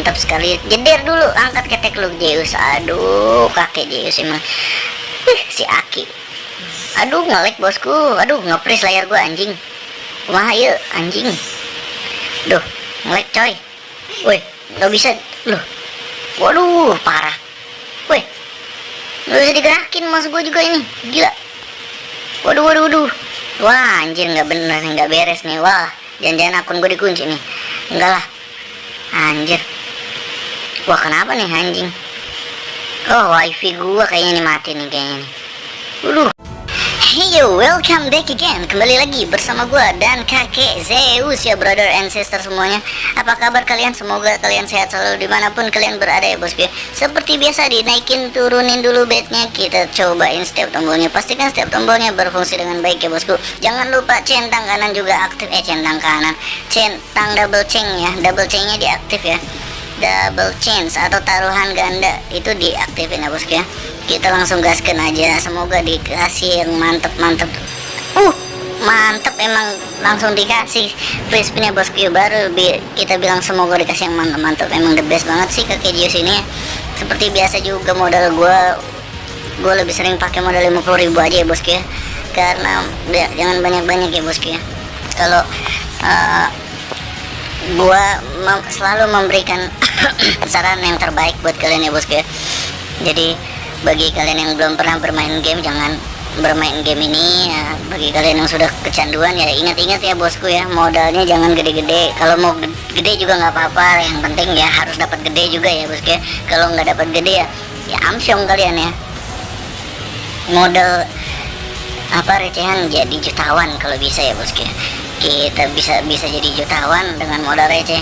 mantap sekali. Jeder dulu angkat ketek lu Zeus. Aduh kakek Zeus emang. Ih, si Aki. Aduh ngelek bosku. Aduh ngepres layar gua anjing. Wah ya anjing. Duh ngelek coy. Woi nggak bisa. Loh. Waduh parah. Woi. Nggak bisa digerakin mas gua juga ini. Gila. Waduh waduh waduh. Wah anjir nggak bener nggak beres nih. Wah jangan-jangan akun gue dikunci nih. Enggak lah. Anjir wah kenapa nih anjing? Oh wifi gua kayaknya nih mati nih kayaknya nih. Waduh. Hey yo, welcome back again. Kembali lagi bersama gua dan kakek Zeus ya brother and sister semuanya. Apa kabar kalian? Semoga kalian sehat selalu di mana pun kalian berada ya bosku Seperti biasa dinaikin turunin dulu bednya. Kita cobain setiap tombolnya. Pastikan setiap tombolnya berfungsi dengan baik ya bosku. Jangan lupa centang kanan juga aktif. Eh centang kanan. Centang double chain ya. Double chainnya diaktif ya double chance atau taruhan ganda itu diaktifin ya bosku ya. Kita langsung gaskan aja. Semoga dikasih yang mantep-mantep. Uh mantep emang. Langsung dikasih. Free spin bosku baru. Bi kita bilang semoga dikasih yang mantep-mantep. Emang the best banget sih kakek Jius ini. Seperti biasa juga modal gua gue lebih sering pakai modal 50.000 aja ya bosku ya karena ya, jangan banyak-banyak ya bosku ya kalau uh, gua mem selalu memberikan saran yang terbaik buat kalian ya bosku ya. Jadi bagi kalian yang belum pernah bermain game jangan bermain game ini. Ya bagi kalian yang sudah kecanduan ya ingat-ingat ya bosku ya. Modalnya jangan gede-gede. Kalau mau gede juga nggak apa-apa. Yang penting ya harus dapat gede juga ya bosku ya. Kalau nggak dapat gede ya ya amsyong kalian ya. Modal apa recehan jadi jutawan kalau bisa ya bosku ya. Kita bisa bisa jadi jutawan dengan modal receh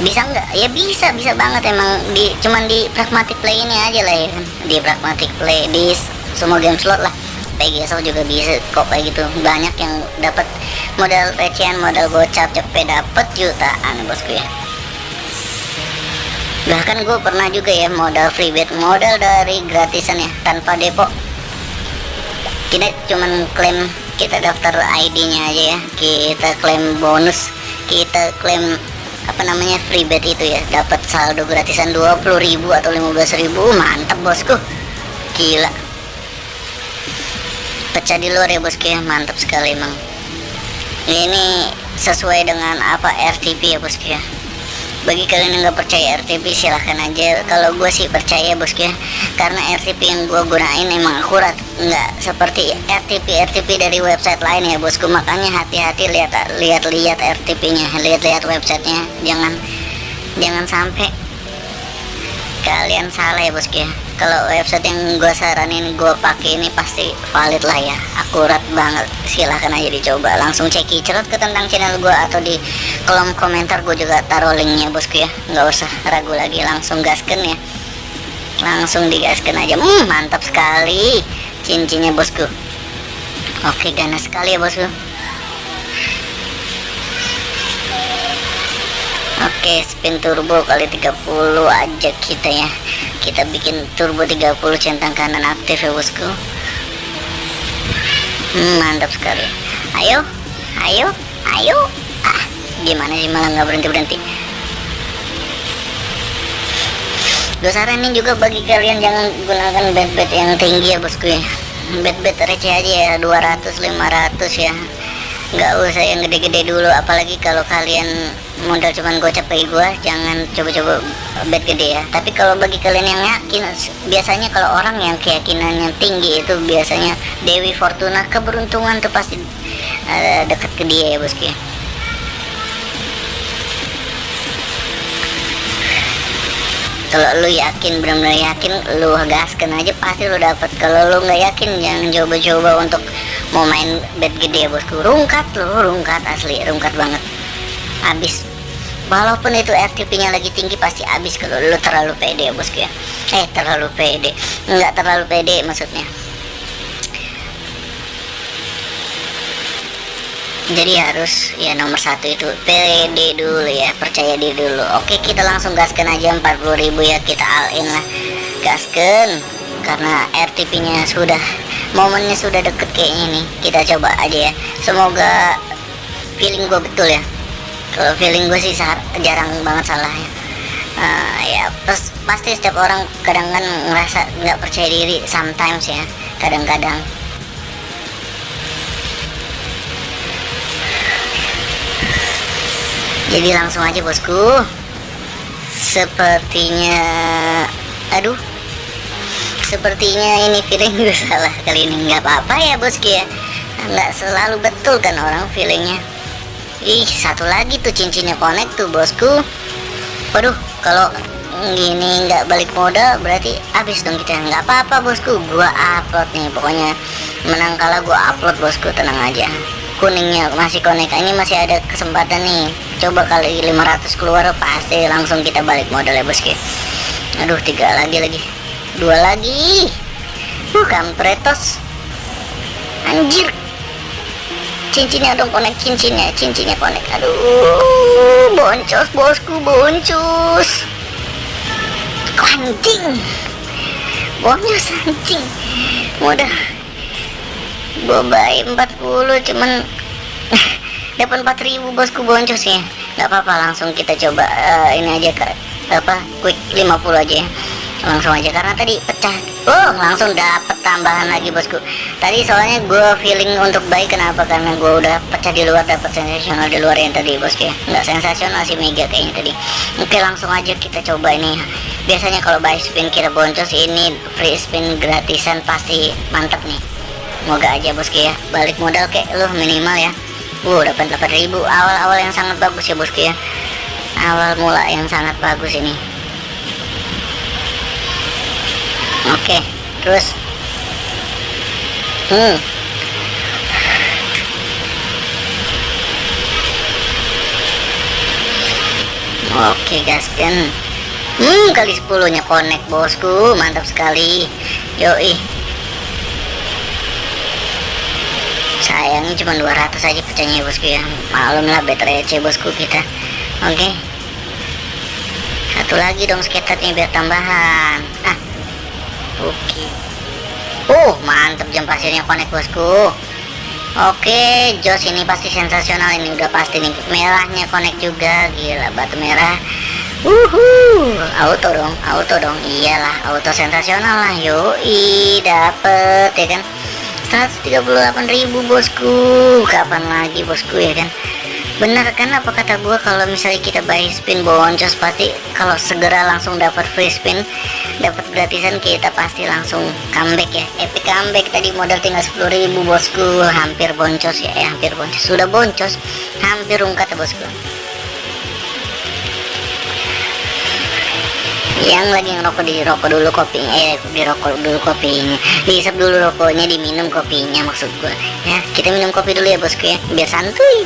bisa nggak? Ya bisa bisa banget emang. Di cuman di pragmatic play ini aja lah ya kan. Di pragmatic play di semua game slot lah. PGSO juga bisa kok kayak gitu. Banyak yang dapat modal recehan modal gocap cepet dapat jutaan bosku ya. Bahkan gue pernah juga ya modal free bet modal dari gratisan ya tanpa depo. Kita cuman klaim kita daftar ID-nya aja ya kita klaim bonus kita klaim apa namanya free bet itu ya. Dapat saldo gratisan 20.000 atau 15.000 mantap bosku. Gila. Pecah di luar ya bosku ya. Mantap sekali emang. Ini sesuai dengan apa RTP ya bosku ya. Bagi kalian yang nggak percaya RTP silahkan aja. Kalau gue sih percaya bosku ya. Karena RTP yang gue gunain emang akurat nggak seperti RTP RTP dari website lain ya bosku. Makanya hati-hati lihat lihat lihat RTP nya lihat-lihat websitenya. Jangan jangan sampai kalian salah ya bosku ya. Kalau website yang gue saranin gue pakai ini pasti valid lah ya. Akurat banget. Silahkan aja dicoba. Langsung ceki cerut ke tentang channel gue atau di kolom komentar gue juga taruh linknya bosku ya. Nggak usah ragu lagi. Langsung gasken ya. Langsung digaskan aja. Hmm, mantap sekali cincinnya bosku. Oke ganas sekali ya bosku. Oke spin turbo kali 30 aja kita ya. Kita bikin turbo 30 centang kanan aktif ya bosku. Hmm, mantap sekali. Ayo ayo ayo. Ah gimana sih malah nggak berhenti berhenti gue saranin juga bagi kalian jangan gunakan bed-bed yang tinggi ya bosku ya bed-bed receh aja ya. 200 500 ya. Nggak usah yang gede-gede dulu. Apalagi kalau kalian modal cuman gocap kayak gua jangan coba-coba bet gede ya. Tapi kalau bagi kalian yang yakin biasanya kalau orang yang keyakinannya tinggi itu biasanya Dewi Fortuna. Keberuntungan tuh pasti uh, deket ke dia ya bosku ya kalau lu yakin benar-benar yakin lu gaskan aja pasti lu dapat kalau lu nggak yakin jangan coba-coba untuk mau main bet gede bosku rungkat lu rungkat asli rungkat banget. Habis walaupun itu RTP nya lagi tinggi pasti habis kalau lu terlalu pede ya bosku ya. Eh terlalu pede. Nggak terlalu pede maksudnya jadi harus ya nomor satu itu pede dulu ya percaya diri dulu. Oke kita langsung gaskan aja 40.000 ya kita all in lah. Gaskan karena RTP nya sudah momennya sudah deket kayaknya nih. Kita coba aja ya. Semoga feeling gue betul ya. Kalau feeling gue sih jarang banget salah ya pas- pasti setiap orang kadang kan ngerasa nggak percaya diri sometimes ya kadang-kadang jadi langsung aja bosku. Sepertinya aduh. Sepertinya ini feeling gue salah kali ini. Nggak apa-apa ya bosku ya. Nggak selalu betul kan orang feelingnya. Ih satu lagi tuh cincinnya connect tuh bosku. Waduh kalau gini nggak balik modal berarti habis dong kita. Nggak apa-apa bosku. Gua upload nih pokoknya. Menang kalah gua upload bosku. Tenang aja. Kuningnya masih connect. Ini masih ada kesempatan nih coba kali 500 keluar pasti langsung kita balik modal ya bosku aduh tiga lagi lagi. Dua lagi. Uh kampretos anjir. Cincinnya dong konek cincinnya cincinnya konek. Aduh boncos bosku boncos. Anjing. Boncos anjing. Mudah bobai 40 cuman dapat 4000 bosku boncos ya. Nggak apa-apa langsung kita coba eh, ini aja ke apa quick 50 aja ya. Langsung aja karena tadi pecah. Oh langsung dapet tambahan lagi bosku. Tadi soalnya gue feeling untuk baik kenapa? Karena gue udah pecah di luar dapet sensasional di luar yang tadi bosku ya. Nggak sensasional sih mega kayaknya tadi. Oke langsung aja kita coba ini. Biasanya kalau buy spin kita boncos ini free spin gratisan pasti mantep nih. Semoga aja bosku ya. Balik modal kayak lu minimal ya dapat 8000 awal-awal yang sangat bagus ya bosku ya. Awal mula yang sangat bagus ini. Oke terus. Hmm. Oke gaskan hmm kali 10 nya connect bosku. Mantap sekali. Yoi. Sayangnya cuma 200 aja pecahnya bosku ya. Malum lah better receh bosku kita. Oke. Satu lagi dong skaternya biar tambahan. Ah. Oke. Uh mantep jam pasirnya connect bosku. Oke jos ini pasti sensasional. Ini udah pasti nih. Merahnya connect juga. Gila batu merah. Uhu, auto dong, auto dong, iyalah, auto sensasional lah, yoi, dapet ya kan, 138.000 bosku, kapan lagi bosku ya kan, bener kan apa kata gua kalau misalnya kita buy spin boncos pasti kalau segera langsung dapat free spin dapat gratisan kita pasti langsung comeback ya. Epic comeback. Tadi modal tinggal 10.000 bosku. Hampir boncos ya eh, hampir boncos. Sudah boncos. Hampir ungkat ya bosku yang lagi ngerokok di rokok dulu kopinya eh di rokok dulu kopinya. Diisap dulu rokoknya diminum kopinya maksud gua. Ya kita minum kopi dulu ya bosku ya. Biar santuy.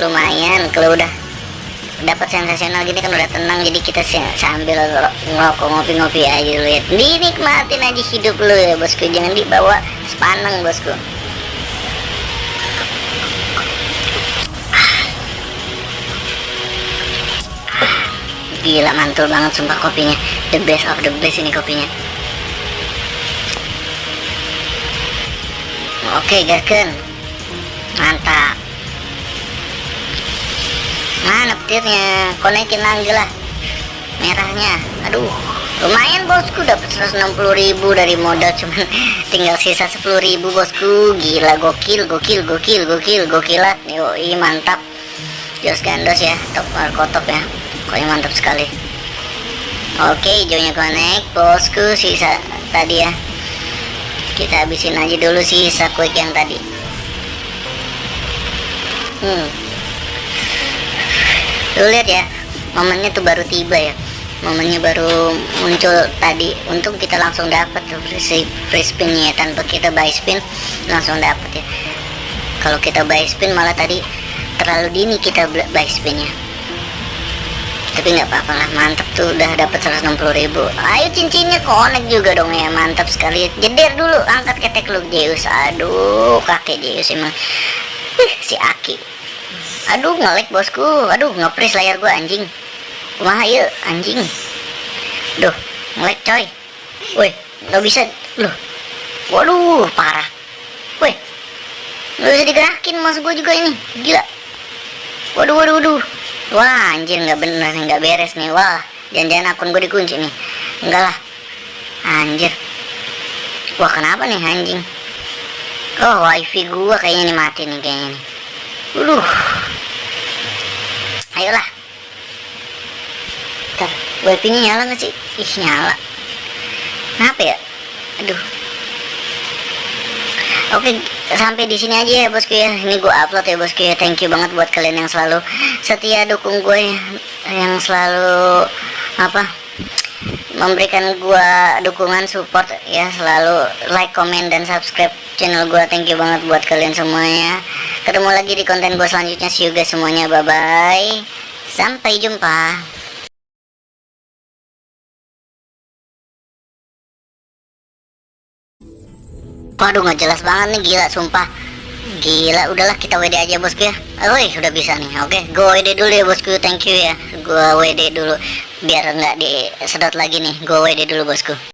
Lumayan kalau udah dapat sensasional gini kan udah tenang jadi kita sambil ngerokok ngopi-ngopi aja dulu ya. Dinikmatin aja hidup lu ya bosku. Jangan dibawa sepaneng bosku gila mantul banget sumpah kopinya. The best of the best ini kopinya. Oke gasken. Mantap. Mana petirnya? Konekin lagi lah. Merahnya. Aduh. Lumayan bosku. Dapat 160.000 dari modal cuman tinggal sisa 10.000 bosku. Gila gokil gokil gokil gokil gokilat yoi mantap. Jos gandos ya top markotop ya pokoknya mantap sekali? Oke hijaunya connect. Bosku sisa tadi ya. Kita habisin aja dulu sisa quick yang tadi. Hmm. Lu lihat ya momennya tuh baru tiba ya. Momennya baru muncul tadi. Untung kita langsung dapat free, free spinnya tanpa kita buy spin langsung dapat ya. Kalau kita buy spin malah tadi terlalu dini kita buy spinnya tapi nggak apa-apa lah mantap tuh udah dapat 160.000 ayo cincinnya connect juga dong ya mantap sekali. Jeder dulu angkat ketek lu Zeus. Aduh kakek Zeus emang. Ih, si Aki. Aduh ngelek bosku. Aduh ngepres layar gua anjing. Kumaha yuk anjing. Duh ngelek coy. Woi nggak bisa. Loh. Waduh parah. Woi nggak bisa digerakin mas gua juga ini. Gila. Waduh waduh waduh wah anjir nggak bener nggak beres nih. Wah jangan-jangan akun gue dikunci nih. Enggak lah. Anjir. Wah kenapa nih anjing? Oh wifi gua kayaknya nih mati nih kayaknya nih. Aduh. ayolah. Ntar wifi nya nyala nggak sih? Ih nyala. Kenapa ya? Aduh. Oke, sampai di sini aja ya bosku ya. Ini gue upload ya bosku ya. Thank you banget buat kalian yang selalu setia dukung gue ya. yang selalu apa memberikan gue dukungan support ya selalu like, comment dan subscribe channel gue. Thank you banget buat kalian semuanya. Ketemu lagi di konten gue selanjutnya. See you guys semuanya. Bye bye. Sampai jumpa. Waduh nggak jelas banget nih gila sumpah. Gila udahlah kita WD aja bosku ya. Woi udah bisa nih. Oke okay, Gue WD dulu ya bosku. Thank you ya. Gue WD dulu Biar nggak disedot lagi nih. Gue WD dulu bosku